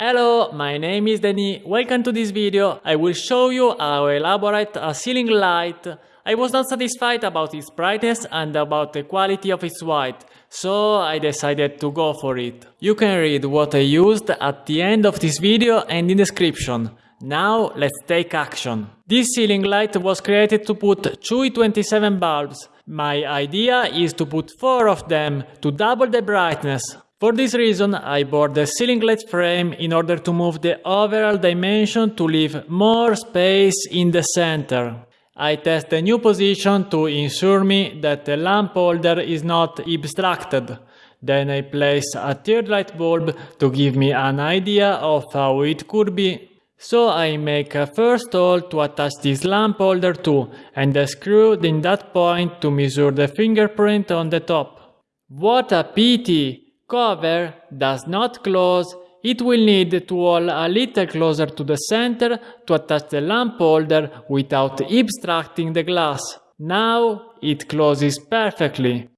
Hello, my name is Denis. Welcome to this video. I will show you how I elaborate a ceiling light. I was not satisfied about its brightness and about the quality of its white, so I decided to go for it. You can read what I used at the end of this video and in description. Now let's take action. This ceiling light was created to put two E27 bulbs. My idea is to put four of them to double the brightness. For this reason, I bought the ceiling light frame in order to move the overall dimension to leave more space in the center. I test the new position to ensure me that the lamp holder is not obstructed. Then I place a third light bulb to give me an idea of how it could be. So I make a first hole to attach this lamp holder to and a screw in that point to measure the fingerprint on the top. What a pity! Cover does not close, it will need to hold a little closer to the center to attach the lamp holder without obstructing the glass. Now it closes perfectly.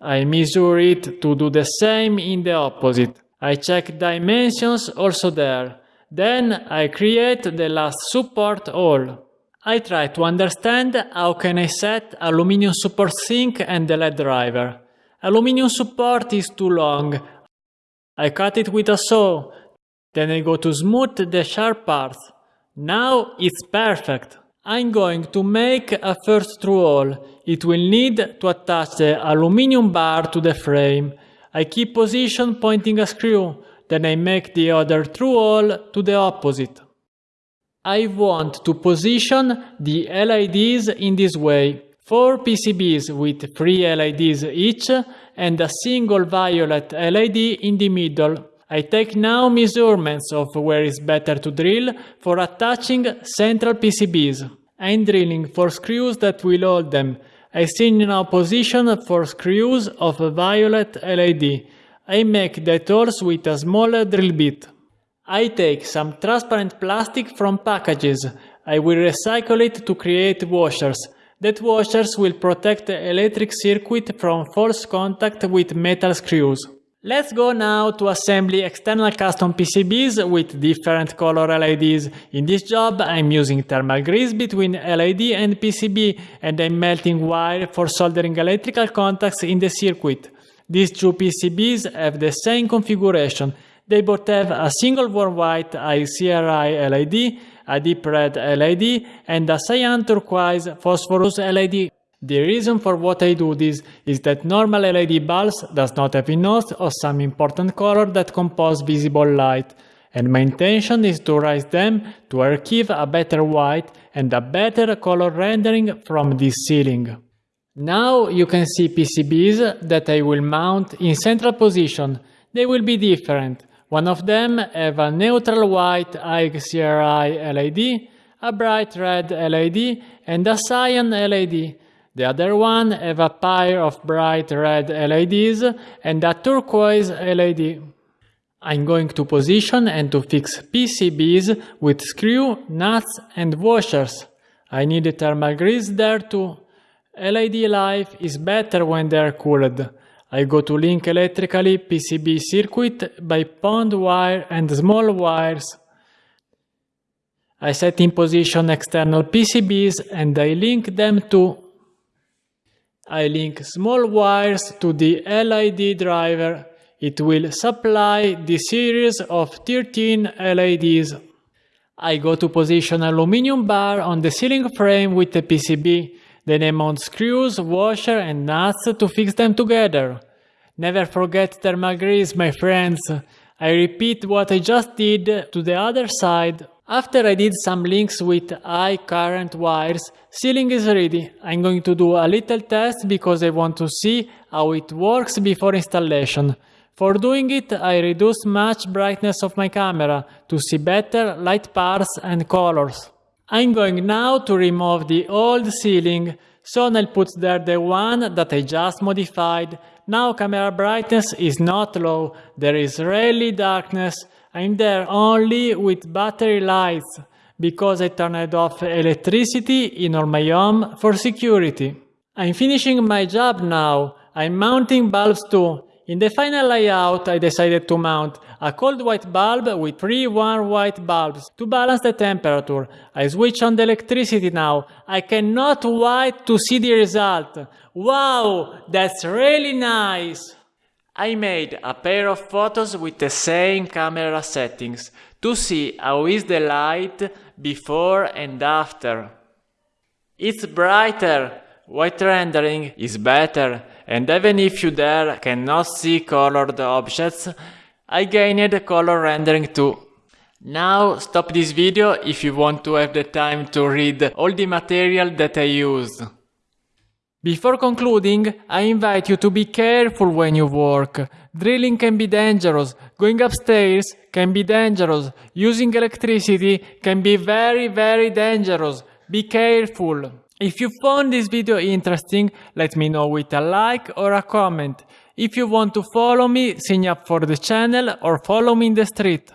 I measure it to do the same in the opposite. I check dimensions also there. Then I create the last support hole. I try to understand how can I set aluminum support sink and the LED driver. Aluminium support is too long. I cut it with a saw. Then I go to smooth the sharp parts. Now it's perfect. I'm going to make a first through hole. It will need to attach the aluminium bar to the frame. I keep position pointing a screw. Then I make the other through hole to the opposite. I want to position the LEDs in this way. Four PCBs with three LEDs each and a single violet LED in the middle. I take now measurements of where is better to drill for attaching central PCBs. I'm drilling for screws that will hold them. I see now position for screws of a violet LED. I make the holes with a smaller drill bit. I take some transparent plastic from packages. I will recycle it to create washers that washers will protect the electric circuit from false contact with metal screws. Let's go now to assembly external custom PCBs with different color LEDs. In this job I'm using thermal grease between LED and PCB and I'm melting wire for soldering electrical contacts in the circuit. These two PCBs have the same configuration. They both have a single warm white ICRI LED a deep red LED and a cyan turquoise phosphorus LED. The reason for what I do this is that normal LED bulbs does not have enough of some important color that compose visible light, and my intention is to raise them to achieve a better white and a better color rendering from this ceiling. Now you can see PCBs that I will mount in central position. They will be different. One of them have a neutral white ICRI LED, a bright red LED and a cyan LED. The other one have a pair of bright red LEDs and a turquoise LED. I'm going to position and to fix PCBs with screw, nuts and washers. I need thermal grease there too. LED life is better when they are cooled. I go to link electrically PCB circuit by pond wire and small wires. I set in position external PCBs and I link them to I link small wires to the LED driver. It will supply the series of 13 LEDs. I go to position aluminum bar on the ceiling frame with the PCB then I mount screws, washer and nuts to fix them together. Never forget thermal grease, my friends. I repeat what I just did to the other side. After I did some links with high current wires, ceiling is ready. I'm going to do a little test because I want to see how it works before installation. For doing it, I reduce much brightness of my camera to see better light paths and colors. I'm going now to remove the old ceiling, so I'll put there the one that I just modified. Now camera brightness is not low, there is really darkness, I'm there only with battery lights, because I turned off electricity in all my home for security. I'm finishing my job now, I'm mounting bulbs too. In the final layout I decided to mount a cold white bulb with three warm white bulbs to balance the temperature. I switch on the electricity now. I cannot wait to see the result. Wow, that's really nice! I made a pair of photos with the same camera settings to see how is the light before and after. It's brighter, white rendering is better, and even if you there cannot see colored objects, I gained color rendering too. Now stop this video if you want to have the time to read all the material that I use. Before concluding, I invite you to be careful when you work. Drilling can be dangerous, going upstairs can be dangerous, using electricity can be very very dangerous. Be careful. If you found this video interesting, let me know with a like or a comment. If you want to follow me, sign up for the channel or follow me in the street.